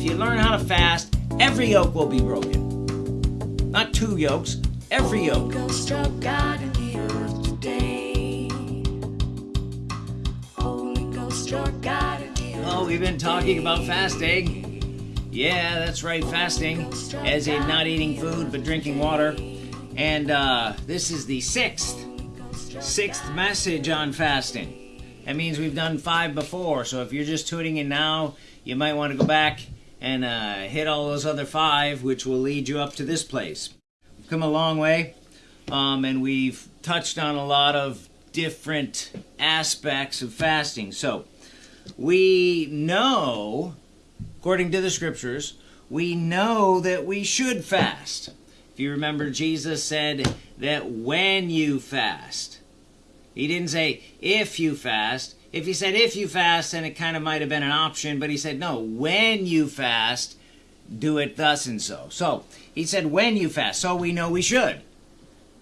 if you learn how to fast, every yoke will be broken. Not two yokes, every yoke. Ghost struck God in the earth today. Holy Ghost struck God in the earth. Oh, we've been talking about fasting. Yeah, that's right, fasting, as in not eating food but drinking water. And uh, this is the sixth, sixth message on fasting. That means we've done five before, so if you're just tuning in now, you might want to go back and uh, hit all those other five, which will lead you up to this place. We've come a long way, um, and we've touched on a lot of different aspects of fasting. So, we know, according to the scriptures, we know that we should fast. If you remember, Jesus said that when you fast, he didn't say if you fast. If he said if you fast, then it kind of might have been an option, but he said no, when you fast, do it thus and so. So he said when you fast, so we know we should.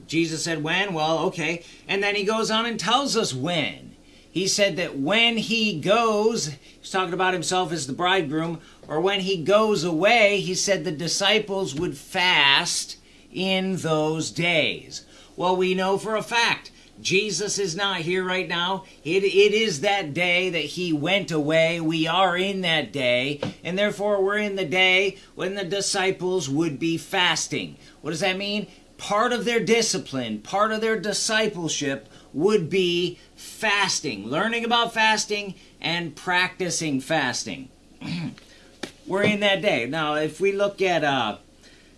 Jesus said when, well, okay. And then he goes on and tells us when. He said that when he goes, he's talking about himself as the bridegroom, or when he goes away, he said the disciples would fast in those days. Well, we know for a fact Jesus is not here right now. It, it is that day that he went away. We are in that day, and therefore we're in the day when the disciples would be fasting. What does that mean? Part of their discipline, part of their discipleship would be fasting, learning about fasting and practicing fasting. we're in that day. Now, if we look at uh,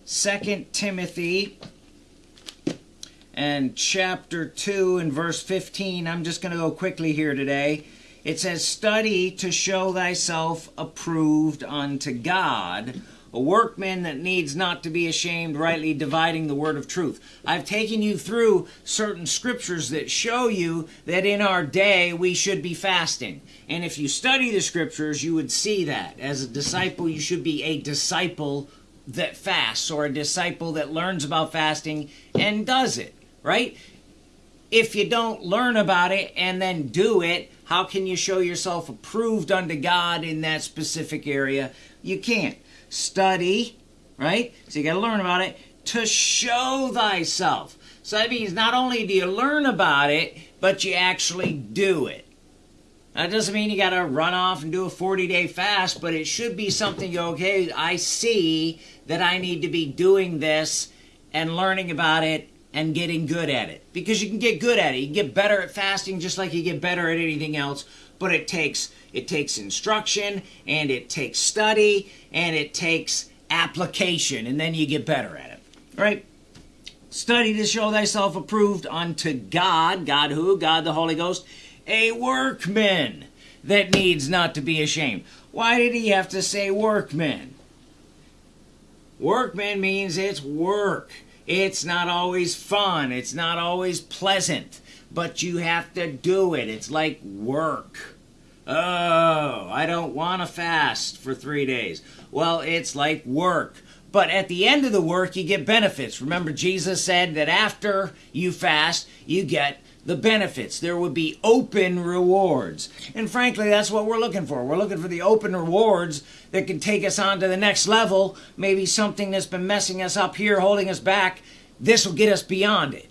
2 Timothy and chapter 2 and verse 15. I'm just going to go quickly here today. It says, Study to show thyself approved unto God, a workman that needs not to be ashamed, rightly dividing the word of truth. I've taken you through certain scriptures that show you that in our day we should be fasting. And if you study the scriptures, you would see that. As a disciple, you should be a disciple that fasts or a disciple that learns about fasting and does it right? If you don't learn about it and then do it, how can you show yourself approved unto God in that specific area? You can't. Study, right? So you got to learn about it to show thyself. So that means not only do you learn about it, but you actually do it. That doesn't mean you got to run off and do a 40 day fast, but it should be something you okay, I see that I need to be doing this and learning about it and getting good at it because you can get good at it. You can get better at fasting just like you get better at anything else, but it takes it takes instruction and it takes study and it takes application and then you get better at it. Right? Study to show thyself approved unto God, God who? God the Holy Ghost, a workman that needs not to be ashamed. Why did he have to say workman? Workman means it's work. It's not always fun. It's not always pleasant. But you have to do it. It's like work. Oh, I don't want to fast for three days. Well, it's like work. But at the end of the work, you get benefits. Remember, Jesus said that after you fast, you get the benefits. There would be open rewards. And frankly, that's what we're looking for. We're looking for the open rewards that can take us on to the next level. Maybe something that's been messing us up here, holding us back. This will get us beyond it.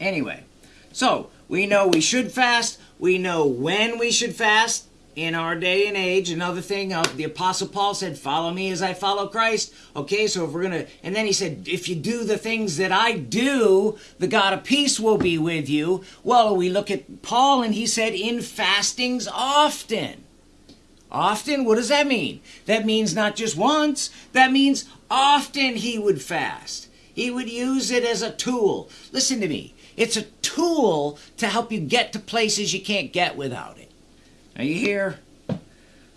Anyway, so we know we should fast. We know when we should fast in our day and age. Another thing, uh, the Apostle Paul said, Follow me as I follow Christ. Okay, so if we're going to, and then he said, If you do the things that I do, the God of peace will be with you. Well, we look at Paul and he said, In fastings often. Often, what does that mean? That means not just once, that means often he would fast. He would use it as a tool. Listen to me. It's a tool to help you get to places you can't get without it. Are you here?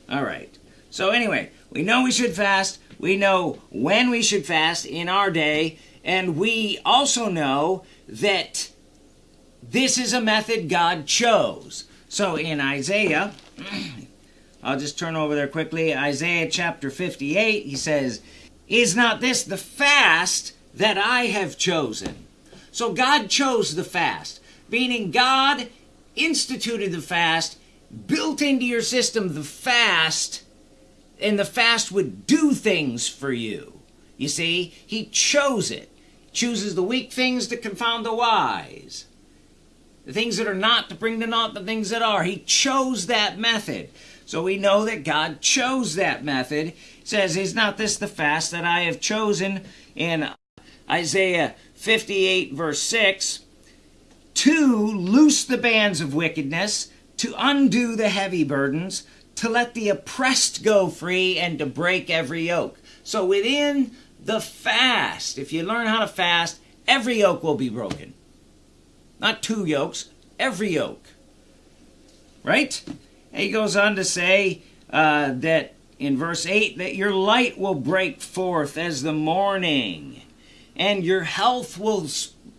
All right. So, anyway, we know we should fast. We know when we should fast in our day. And we also know that this is a method God chose. So, in Isaiah, I'll just turn over there quickly. Isaiah chapter 58, he says, Is not this the fast that I have chosen? So, God chose the fast, meaning God instituted the fast built into your system the fast and the fast would do things for you. You see, he chose it. Chooses the weak things to confound the wise. The things that are not to bring to naught the things that are. He chose that method. So we know that God chose that method. It says, Is not this the fast that I have chosen in Isaiah 58, verse 6? To loose the bands of wickedness, to undo the heavy burdens, to let the oppressed go free, and to break every yoke. So within the fast, if you learn how to fast, every yoke will be broken. Not two yokes, every yoke. Right? And he goes on to say uh, that in verse 8 that your light will break forth as the morning, and your health will,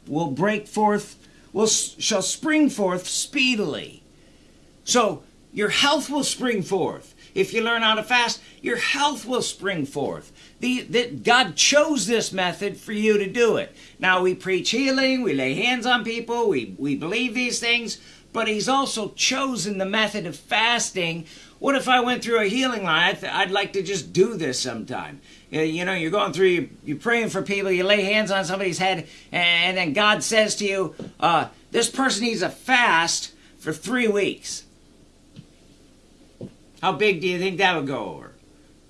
will break forth, will, shall spring forth speedily. So your health will spring forth. If you learn how to fast, your health will spring forth. The, that God chose this method for you to do it. Now we preach healing, we lay hands on people, we, we believe these things, but He's also chosen the method of fasting. What if I went through a healing line? I'd like to just do this sometime. You know, you're going through, you're praying for people, you lay hands on somebody's head, and then God says to you, uh, this person needs a fast for three weeks. How big do you think that would go over?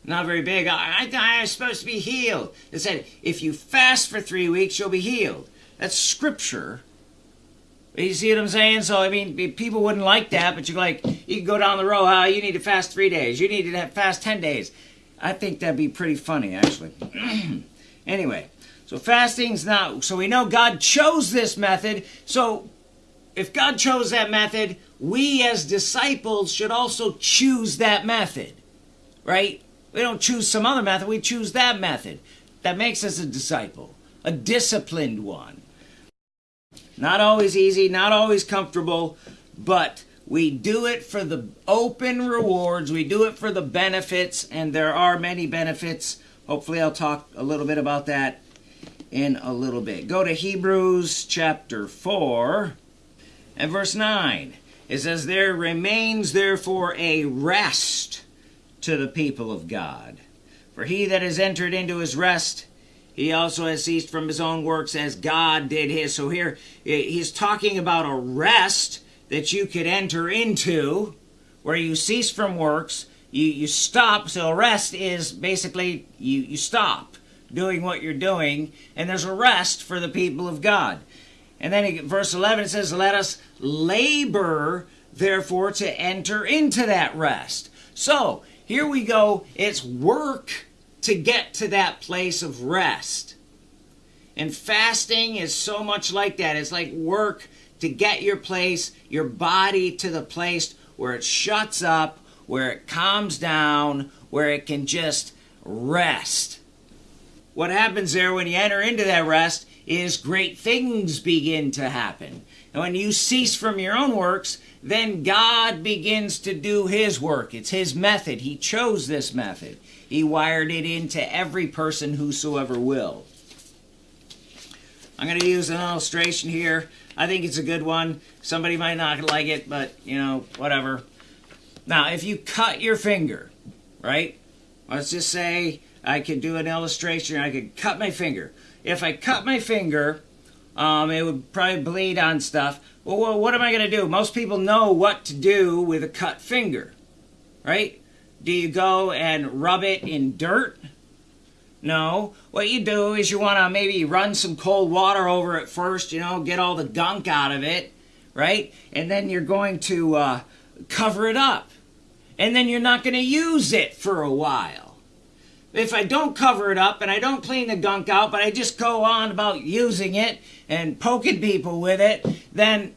Not very big. I, I, I'm supposed to be healed. It said, if you fast for three weeks, you'll be healed. That's scripture. You see what I'm saying? So, I mean, people wouldn't like that, but you're like, you can go down the road, huh? You need to fast three days. You need to fast 10 days. I think that'd be pretty funny, actually. anyway, so fasting's not, so we know God chose this method. So, if God chose that method, we as disciples should also choose that method, right? We don't choose some other method, we choose that method. That makes us a disciple, a disciplined one. Not always easy, not always comfortable, but we do it for the open rewards, we do it for the benefits, and there are many benefits. Hopefully, I'll talk a little bit about that in a little bit. Go to Hebrews chapter 4 and verse 9. It says, There remains therefore a rest to the people of God. For he that has entered into his rest, he also has ceased from his own works as God did his. So here he's talking about a rest that you could enter into where you cease from works, you, you stop. So rest is basically you, you stop doing what you're doing, and there's a rest for the people of God. And then in verse 11 it says, Let us labor, therefore, to enter into that rest. So here we go. It's work to get to that place of rest. And fasting is so much like that. It's like work to get your place, your body to the place where it shuts up, where it calms down, where it can just rest. What happens there when you enter into that rest is great things begin to happen. And when you cease from your own works, then God begins to do His work. It's His method. He chose this method. He wired it into every person whosoever will. I'm going to use an illustration here. I think it's a good one. Somebody might not like it, but, you know, whatever. Now, if you cut your finger, right? Let's just say I could do an illustration. I could cut my finger if I cut my finger, um, it would probably bleed on stuff. Well, what am I going to do? Most people know what to do with a cut finger, right? Do you go and rub it in dirt? No. What you do is you want to maybe run some cold water over it first, you know, get all the gunk out of it, right? And then you're going to uh, cover it up. And then you're not going to use it for a while if I don't cover it up and I don't clean the gunk out, but I just go on about using it and poking people with it, then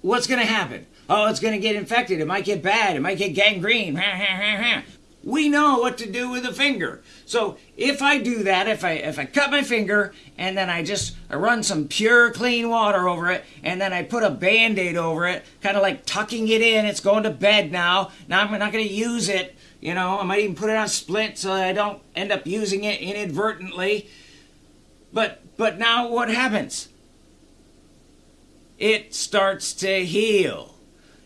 what's going to happen? Oh, it's going to get infected. It might get bad. It might get gangrene. we know what to do with a finger. So if I do that, if I if I cut my finger and then I just I run some pure clean water over it and then I put a band-aid over it, kind of like tucking it in, it's going to bed now. Now I'm not going to use it you know, I might even put it on splint so that I don't end up using it inadvertently. But but now what happens? It starts to heal.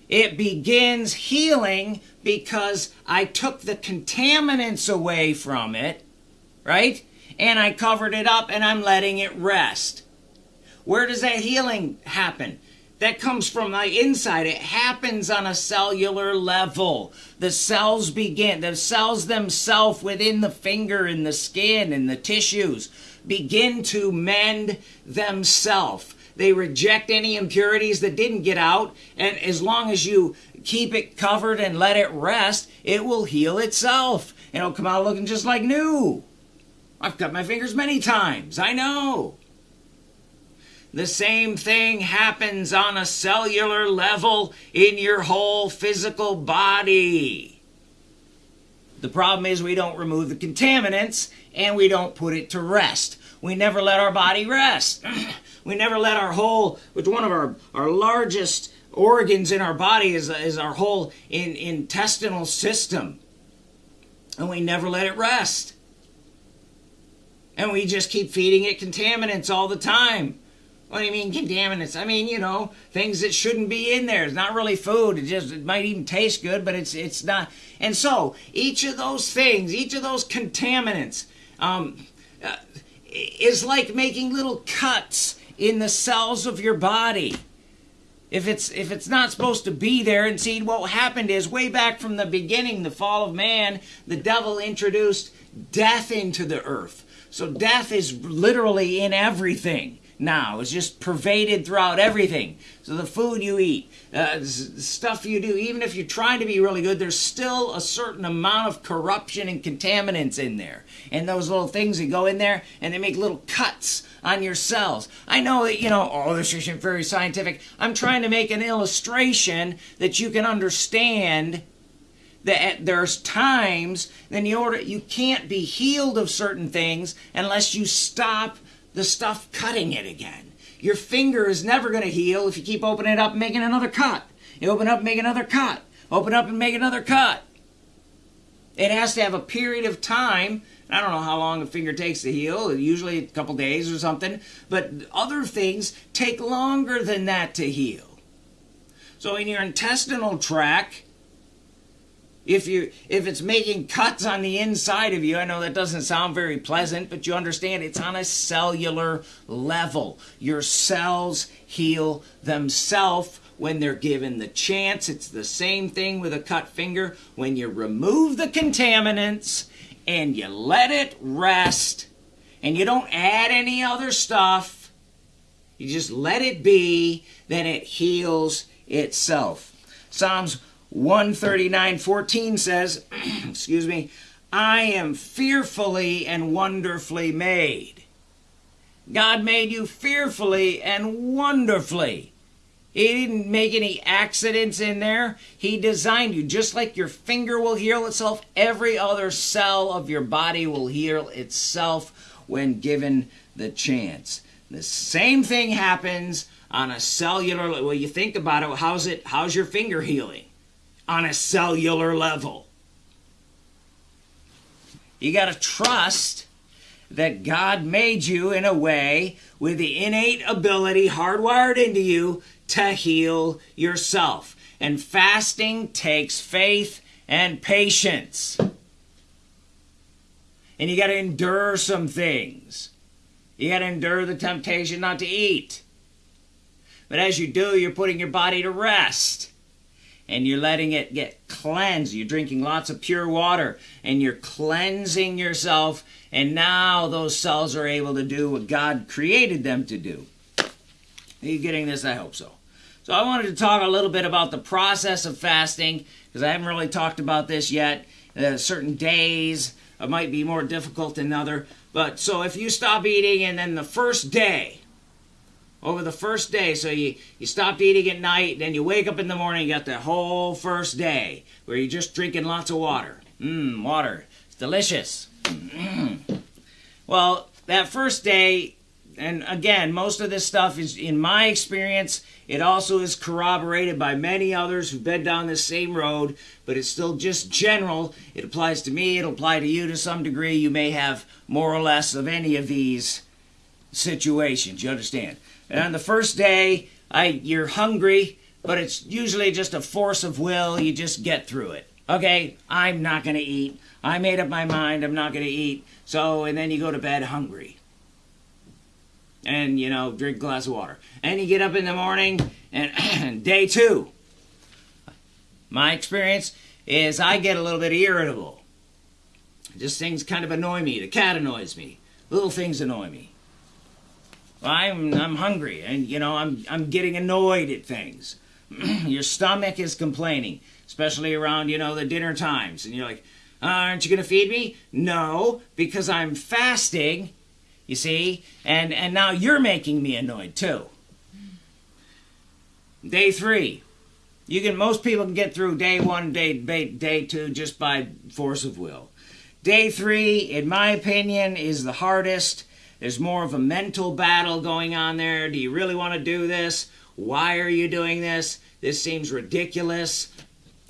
it begins healing because I took the contaminants away from it, right? And I covered it up and I'm letting it rest. Where does that healing happen? That comes from the inside. It happens on a cellular level. The cells begin, the cells themselves within the finger and the skin and the tissues begin to mend themselves. They reject any impurities that didn't get out, and as long as you keep it covered and let it rest, it will heal itself. And it'll come out looking just like new. I've cut my fingers many times, I know. The same thing happens on a cellular level in your whole physical body. The problem is we don't remove the contaminants and we don't put it to rest. We never let our body rest. we never let our whole, which one of our, our largest organs in our body is, is our whole in, intestinal system. And we never let it rest. And we just keep feeding it contaminants all the time. What do you mean contaminants? I mean, you know, things that shouldn't be in there. It's not really food. It just it might even taste good, but it's it's not. And so each of those things, each of those contaminants, um, uh, is like making little cuts in the cells of your body. If it's if it's not supposed to be there, and see what happened is way back from the beginning, the fall of man, the devil introduced death into the earth. So death is literally in everything now. It's just pervaded throughout everything. So the food you eat, uh, stuff you do, even if you're trying to be really good, there's still a certain amount of corruption and contaminants in there. And those little things that go in there and they make little cuts on your cells. I know that, you know, oh, this isn't very scientific. I'm trying to make an illustration that you can understand that there's times then you order you can't be healed of certain things unless you stop the stuff cutting it again. Your finger is never going to heal if you keep opening it up and making another cut. You open up and make another cut. Open up and make another cut. It has to have a period of time. I don't know how long a finger takes to heal, usually a couple days or something, but other things take longer than that to heal. So in your intestinal tract, if you if it's making cuts on the inside of you i know that doesn't sound very pleasant but you understand it's on a cellular level. Your cells heal themselves when they're given the chance. It's the same thing with a cut finger. When you remove the contaminants and you let it rest and you don't add any other stuff you just let it be then it heals itself. Psalms 139:14 says, excuse me, I am fearfully and wonderfully made. God made you fearfully and wonderfully. He didn't make any accidents in there. He designed you. Just like your finger will heal itself, every other cell of your body will heal itself when given the chance. The same thing happens on a cellular well you think about it how's it how's your finger healing on a cellular level. You got to trust that God made you in a way with the innate ability hardwired into you to heal yourself. And fasting takes faith and patience. And you got to endure some things. You got to endure the temptation not to eat. But as you do, you're putting your body to rest and you're letting it get cleansed. You're drinking lots of pure water and you're cleansing yourself, and now those cells are able to do what God created them to do. Are you getting this? I hope so. So, I wanted to talk a little bit about the process of fasting because I haven't really talked about this yet. Uh, certain days might be more difficult than other. But so if you stop eating and then the first day, over the first day. So you, you stopped eating at night, then you wake up in the morning, you got the whole first day where you're just drinking lots of water. Mmm, water. It's delicious. Mm. Well, that first day, and again, most of this stuff is, in my experience, it also is corroborated by many others who've been down this same road, but it's still just general. It applies to me, it'll apply to you to some degree. You may have more or less of any of these situations. You understand? And the first day, I, you're hungry, but it's usually just a force of will. You just get through it. Okay, I'm not going to eat. I made up my mind I'm not going to eat. So, and then you go to bed hungry. And, you know, drink a glass of water. And you get up in the morning, and day two. My experience is I get a little bit irritable. Just things kind of annoy me. The cat annoys me. Little things annoy me. I'm I'm hungry, and you know I'm I'm getting annoyed at things. Your stomach is complaining, especially around you know the dinner times, and you're like, "Aren't you going to feed me?" No, because I'm fasting. You see, and and now you're making me annoyed too. Day three, you can most people can get through day one, day day, day two just by force of will. Day three, in my opinion, is the hardest. There's more of a mental battle going on there. Do you really want to do this? Why are you doing this? This seems ridiculous.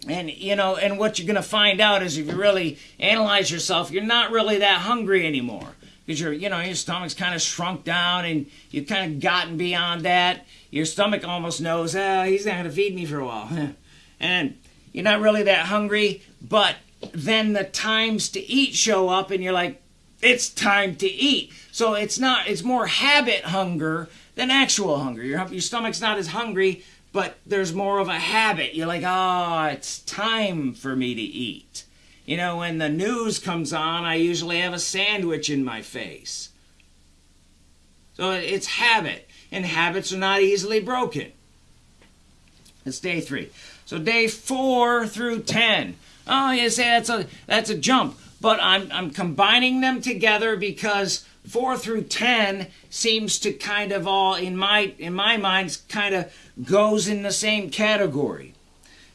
And you know, and what you're going to find out is if you really analyze yourself, you're not really that hungry anymore because your you know your stomach's kind of shrunk down and you've kind of gotten beyond that. Your stomach almost knows, ah, he's not going to feed me for a while, and you're not really that hungry. But then the times to eat show up, and you're like, it's time to eat. So it's not, it's more habit hunger than actual hunger. Your, your stomach's not as hungry, but there's more of a habit. You're like, oh, it's time for me to eat. You know, when the news comes on, I usually have a sandwich in my face. So it's habit, and habits are not easily broken. It's day three. So day four through ten. Oh, you say that's a that's a jump but I'm, I'm combining them together because 4 through 10 seems to kind of all in my in my mind kind of goes in the same category.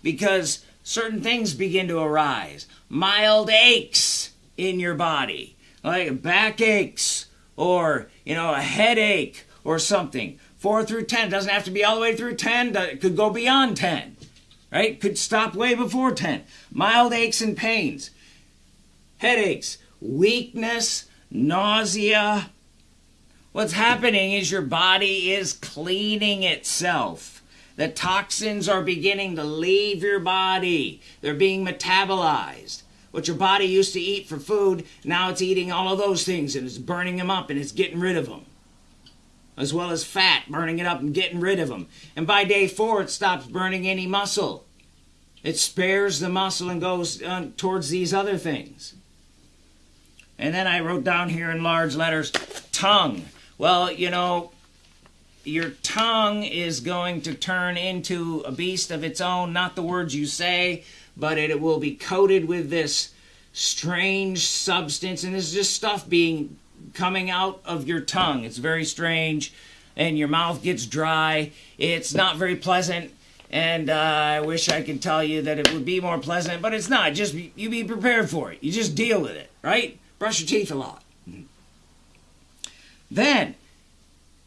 Because certain things begin to arise. Mild aches in your body. Like back aches or you know a headache or something. 4 through 10 doesn't have to be all the way through 10 it could go beyond 10 right? Could stop way before 10 mild aches and pains. Headaches, weakness, nausea. What's happening is your body is cleaning itself. The toxins are beginning to leave your body. They're being metabolized. What your body used to eat for food, now it's eating all of those things and it's burning them up and it's getting rid of them. As well as fat, burning it up and getting rid of them. And by day four, it stops burning any muscle. It spares the muscle and goes uh, towards these other things. And then I wrote down here in large letters, tongue. Well, you know, your tongue is going to turn into a beast of its own, not the words you say, but it will be coated with this strange substance, and this is just stuff being coming out of your tongue. It's very strange, and your mouth gets dry. It's not very pleasant, and uh, I wish I could tell you that it would be more pleasant, but it's not. Just you be prepared for it. You just deal with it, right? Brush your teeth a lot. Then,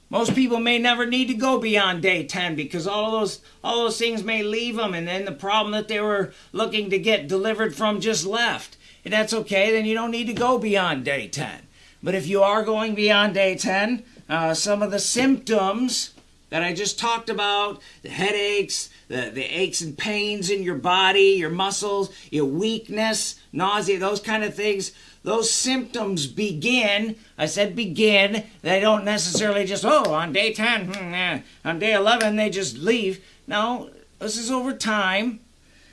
most people may never need to go beyond day 10 because all those all those things may leave them and then the problem that they were looking to get delivered from just left. And that's okay, then you don't need to go beyond day 10. But if you are going beyond day 10, uh, some of the symptoms that I just talked about, the headaches, the, the aches and pains in your body, your muscles, your weakness, nausea, those kind of things, those symptoms begin. I said begin. They don't necessarily just, oh, on day 10, hmm, on day 11, they just leave. No, this is over time.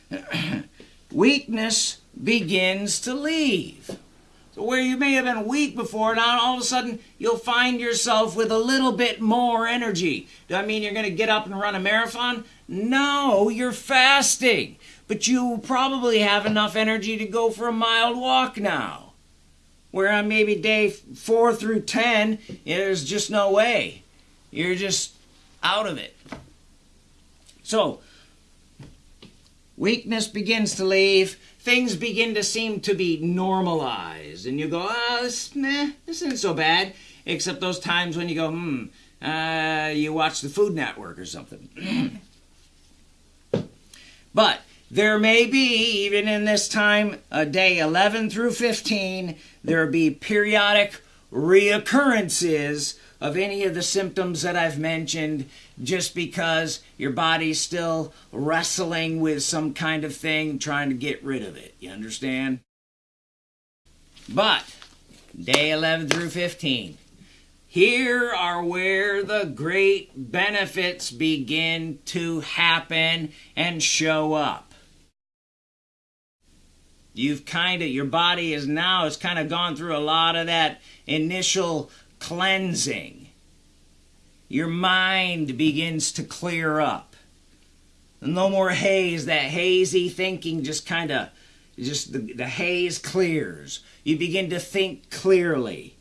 Weakness begins to leave. So, where you may have been weak before, now all of a sudden you'll find yourself with a little bit more energy. Do I mean you're going to get up and run a marathon? No, you're fasting. But you probably have enough energy to go for a mild walk now where on maybe day four through ten, there's just no way. You're just out of it. So, weakness begins to leave. Things begin to seem to be normalized. And you go, oh, this, this isn't so bad. Except those times when you go, hmm, uh, you watch the Food Network or something. but there may be, even in this time, a day 11 through 15, there be periodic reoccurrences of any of the symptoms that I've mentioned just because your body's still wrestling with some kind of thing trying to get rid of it. You understand? But day 11 through 15. Here are where the great benefits begin to happen and show up. You've kind of, your body is now, has kind of gone through a lot of that initial cleansing. Your mind begins to clear up. No more haze, that hazy thinking just kind of, just the, the haze clears. You begin to think clearly.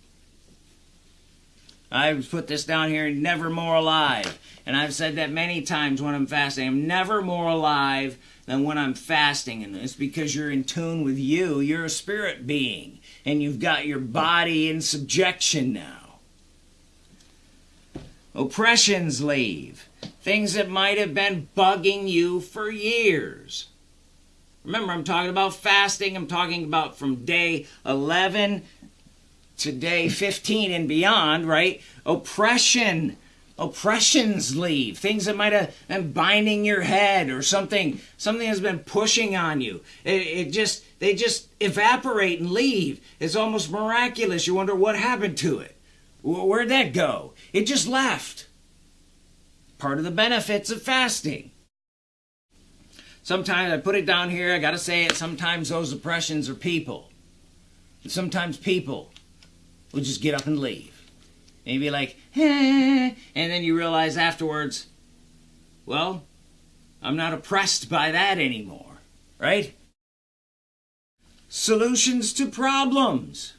I've put this down here, never more alive. And I've said that many times when I'm fasting. I'm never more alive than when I'm fasting. And it's because you're in tune with you. You're a spirit being. And you've got your body in subjection now. Oppressions leave. Things that might have been bugging you for years. Remember, I'm talking about fasting. I'm talking about from day 11 to day 15 and beyond, right? Oppression. Oppressions leave. Things that might have been binding your head or something, something has been pushing on you. It, it just, they just evaporate and leave. It's almost miraculous. You wonder what happened to it. Where'd that go? It just left. Part of the benefits of fasting. Sometimes I put it down here, I gotta say it, sometimes those oppressions are people. sometimes people will just get up and leave. Maybe like, eh, and then you realize afterwards, well, I'm not oppressed by that anymore, right? Solutions to problems.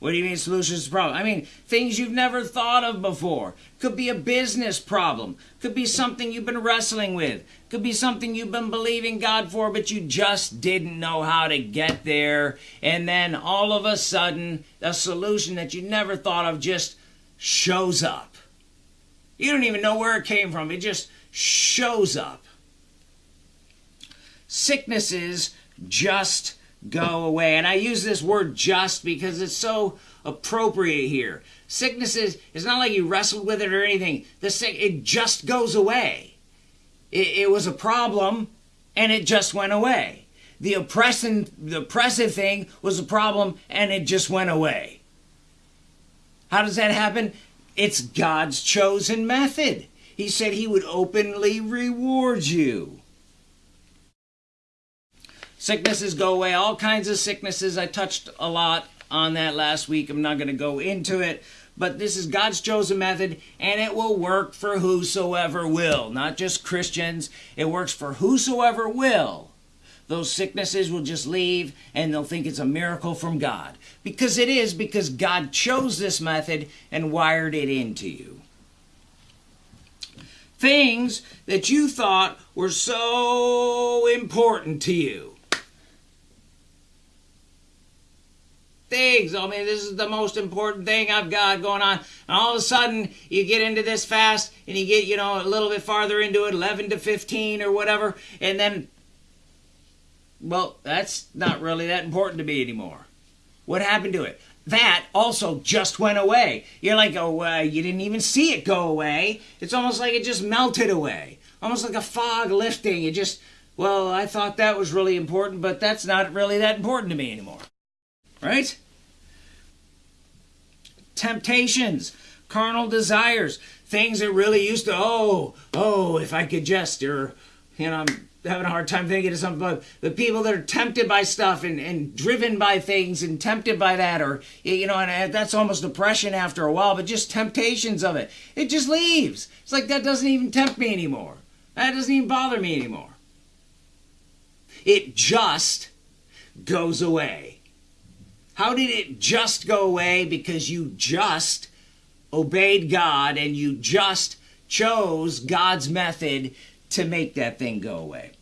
What do you mean solutions to problem? I mean things you've never thought of before. Could be a business problem. Could be something you've been wrestling with. Could be something you've been believing God for, but you just didn't know how to get there. And then all of a sudden, a solution that you never thought of just shows up. You don't even know where it came from. It just shows up. Sicknesses just go away. And I use this word just because it's so appropriate here. Sickness is, it's not like you wrestled with it or anything. The sick, it just goes away. It, it was a problem and it just went away. The oppressing, the oppressive thing was a problem and it just went away. How does that happen? It's God's chosen method. He said he would openly reward you. Sicknesses go away, all kinds of sicknesses. I touched a lot on that last week. I'm not going to go into it. But this is God's chosen method, and it will work for whosoever will, not just Christians. It works for whosoever will. Those sicknesses will just leave, and they'll think it's a miracle from God. Because it is, because God chose this method and wired it into you. Things that you thought were so important to you things. I mean, this is the most important thing I've got going on. And all of a sudden, you get into this fast and you get, you know, a little bit farther into it, 11 to 15 or whatever, and then, well, that's not really that important to me anymore. What happened to it? That also just went away. You're like, oh, uh, you didn't even see it go away. It's almost like it just melted away. Almost like a fog lifting. It just, well, I thought that was really important, but that's not really that important to me anymore right? Temptations, carnal desires, things that really used to, oh, oh, if I could just, or, you know, I'm having a hard time thinking of something, but the people that are tempted by stuff and, and driven by things and tempted by that, or, you know, and uh, that's almost depression after a while, but just temptations of it. It just leaves. It's like that doesn't even tempt me anymore. That doesn't even bother me anymore. It just goes away. How did it just go away? Because you just obeyed God and you just chose God's method to make that thing go away.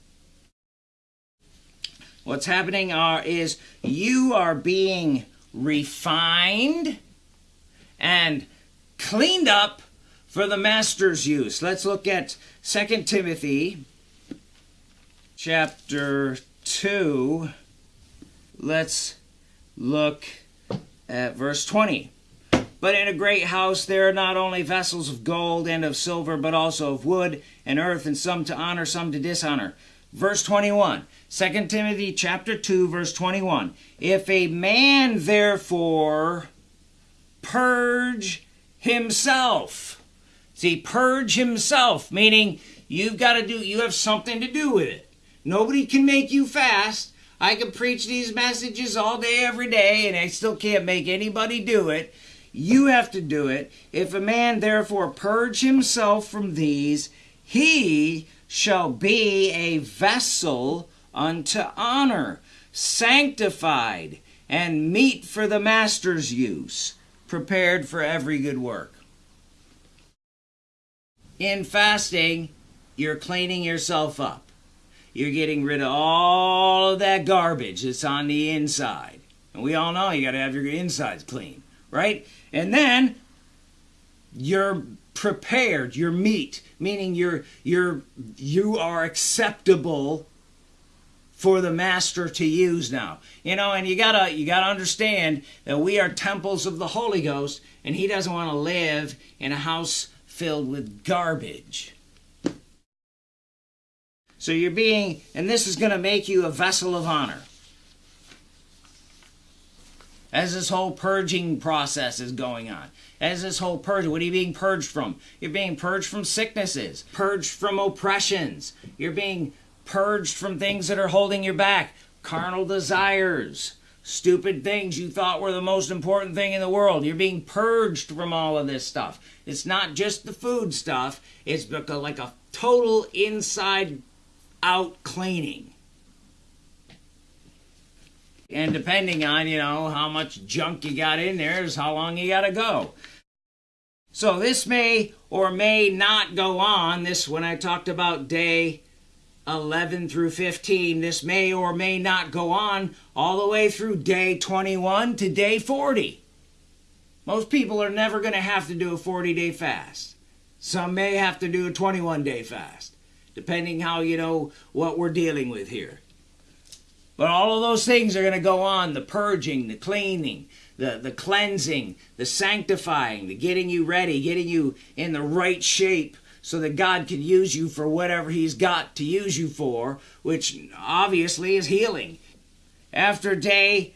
What's happening are is you are being refined and cleaned up for the master's use. Let's look at 2 Timothy chapter 2. Let's look at verse 20. But in a great house there are not only vessels of gold and of silver, but also of wood and earth, and some to honor, some to dishonor. Verse 21. 2 Timothy chapter 2, verse 21. If a man therefore purge himself. See, purge himself, meaning you've got to do, you have something to do with it. Nobody can make you fast. I can preach these messages all day, every day, and I still can't make anybody do it. You have to do it. If a man therefore purge himself from these, he shall be a vessel unto honor, sanctified, and meet for the master's use, prepared for every good work. In fasting, you're cleaning yourself up. You're getting rid of all of that garbage that's on the inside. And we all know you got to have your insides clean, right? And then you're prepared, you're meet, meaning you're you're you are acceptable for the master to use now. You know, and you gotta you gotta understand that we are temples of the Holy Ghost, and He doesn't want to live in a house filled with garbage. So you're being, and this is going to make you a vessel of honor. As this whole purging process is going on, as this whole purge, what are you being purged from? You're being purged from sicknesses, purged from oppressions. You're being purged from things that are holding you back, carnal desires, stupid things you thought were the most important thing in the world. You're being purged from all of this stuff. It's not just the food stuff, it's like a total inside out cleaning. And depending on, you know, how much junk you got in there is how long you got to go. So this may or may not go on. This, when I talked about day 11 through 15, this may or may not go on all the way through day 21 to day 40. Most people are never going to have to do a 40 day fast. Some may have to do a 21 day fast, depending how you know what we're dealing with here. But all of those things are going to go on the purging, the cleaning, the, the cleansing, the sanctifying, the getting you ready, getting you in the right shape so that God can use you for whatever He's got to use you for, which obviously is healing. After day,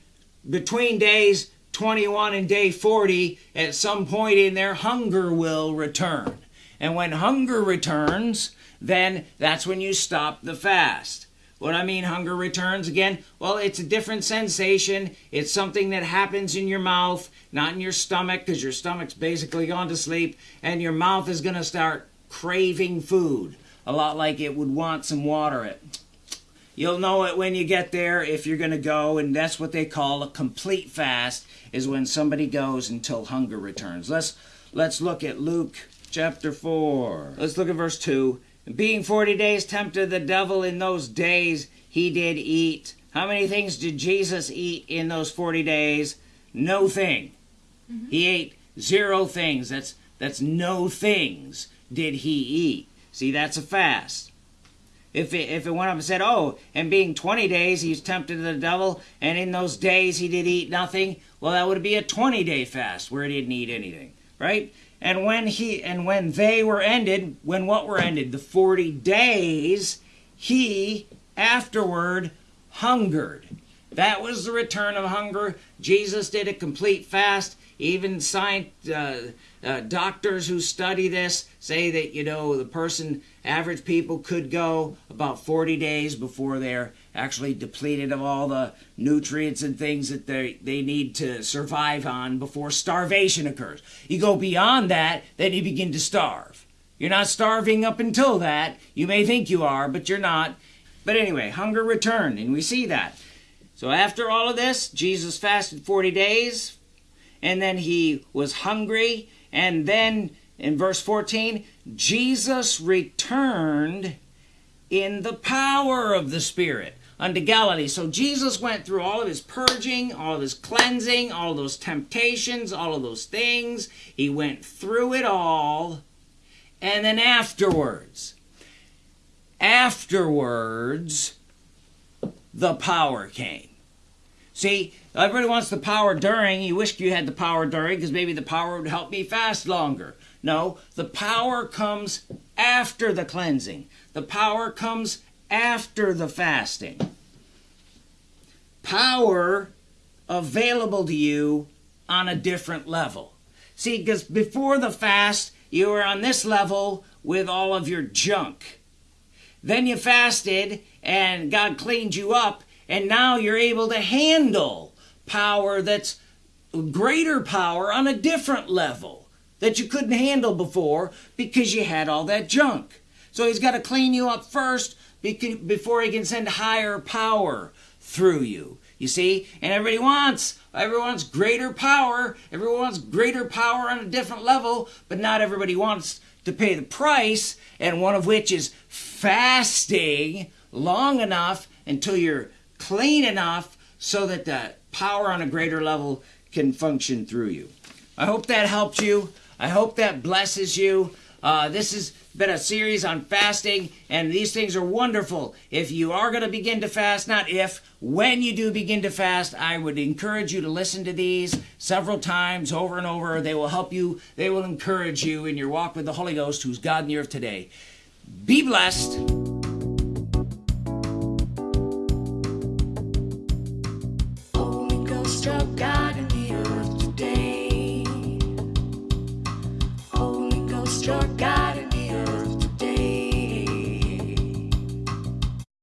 between days 21 and day 40, at some point in there, hunger will return. And when hunger returns, then that's when you stop the fast. What I mean, hunger returns again? Well, it's a different sensation. It's something that happens in your mouth, not in your stomach, because your stomach's basically gone to sleep, and your mouth is going to start craving food, a lot like it would want some water. It. You'll know it when you get there if you're going to go, and that's what they call a complete fast, is when somebody goes until hunger returns. Let's let's look at Luke chapter 4. Let's look at verse 2. Being forty days tempted the devil in those days, he did eat. How many things did Jesus eat in those forty days? No thing. Mm-hmm. He ate zero things. That's that's no things did he eat. See, that's a fast. If it, if it went up and said, oh, and being 20 days he's tempted the devil, and in those days he did eat nothing, well, that would be a 20 day fast where he didn't eat anything, right? And when he and when they were ended, when what were ended? The 40 days, he afterward hungered. That was the return of hunger. Jesus did a complete fast. Even science, uh, uh, doctors who study this say that you know the person, average people, could go about 40 days before they're actually depleted of all the nutrients and things that they, they need to survive on before starvation occurs. You go beyond that, then you begin to starve. You're not starving up until that. You may think you are, but you're not. But anyway, hunger returned, and we see that. So after all of this, Jesus fasted 40 days, and then he was hungry, and then in verse 14, Jesus returned in the power of the Spirit unto Galilee. So Jesus went through all of his purging, all of his cleansing, all those temptations, all of those things. He went through it all. And then afterwards, afterwards, the power came. See, everybody wants the power during. You wish you had the power during because maybe the power would help me fast longer. No, the power comes after the cleansing. The power comes after the fasting. Power available to you on a different level. See, because before the fast, you were on this level with all of your junk. Then you fasted and God cleaned you up, and now you're able to handle power that's greater power on a different level that you couldn't handle before because you had all that junk. So he's got to clean you up first before he can send higher power through you. You see? And everybody wants. Everyone wants greater power. Everyone wants greater power on a different level, but not everybody wants to pay the price, and one of which is fasting long enough until you're clean enough so that the power on a greater level can function through you. I hope that helped you. I hope that blesses you. Uh, this has been a series on fasting, and these things are wonderful. If you are going to begin to fast, not if, when you do begin to fast, I would encourage you to listen to these several times over and over. They will help you, they will encourage you in your walk with the Holy Ghost, who's God in the earth today. Be blessed.